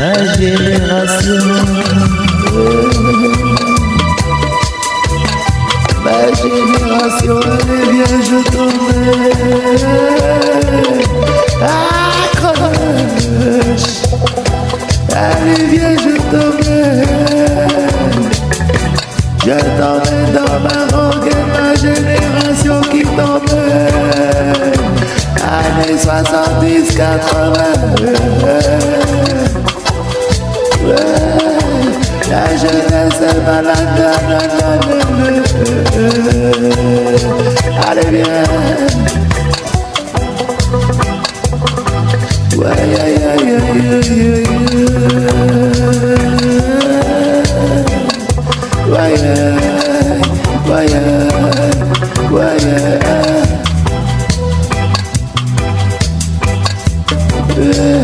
ma génération. Ma génération, elle est bien, je t'emmène. Ah, crevage. Allez, viens, je t'emmène. Je t'emmène dans ma rogue ma génération qui t'emmène. Années 70, 80. Allez bien Ouais, yeah.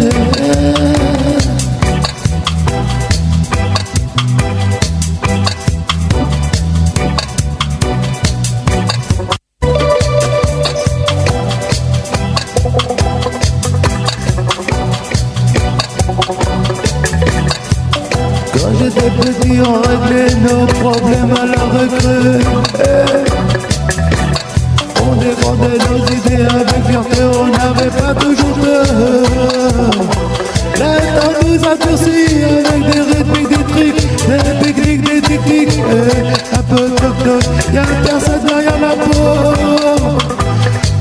J'étais petit, on réglait nos problèmes à la recrue. On défendait nos idées avec fierté, on n'avait pas toujours peur. Le temps nous a durcis avec des rythmiques, des tricks, des pique-niques, des tic-tics. Eh, Un peu toc-toc, y'a personne derrière la porte.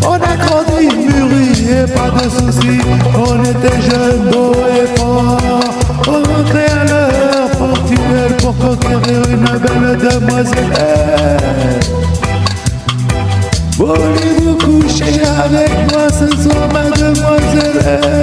On a grandi, mûri et pas de soucis. On était jeunes, beaux et forts. On rentrait à l'heure portuelle pour conquérir une belle demoiselle. Voulez-vous coucher avec moi ce soir, mademoiselle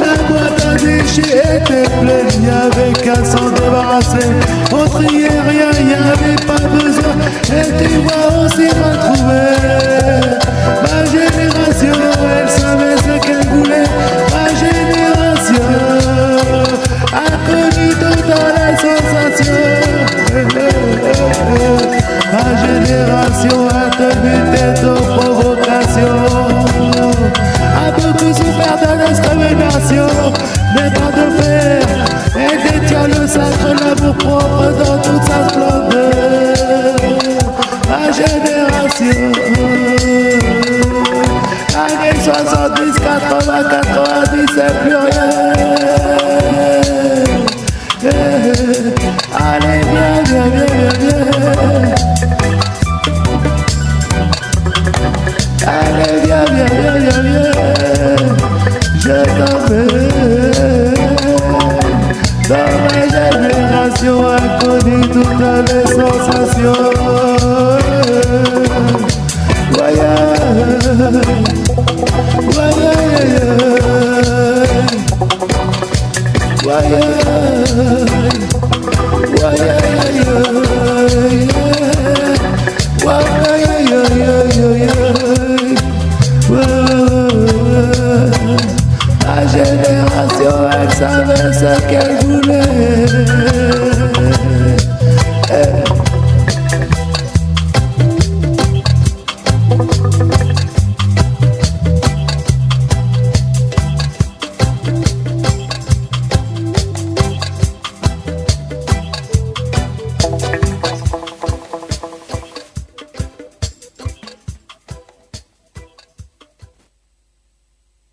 la boîte à déchets était pleine, y avait qu'à s'en débarrasser. On triait rien, Mais pas de fer Et détient le sacre, l'amour propre dans toute sa splendeur. Ma génération. Années 70, 80, 90, c'est plus rien La bella generación acudí tu tal sensación Guayá nació al saberse que alguna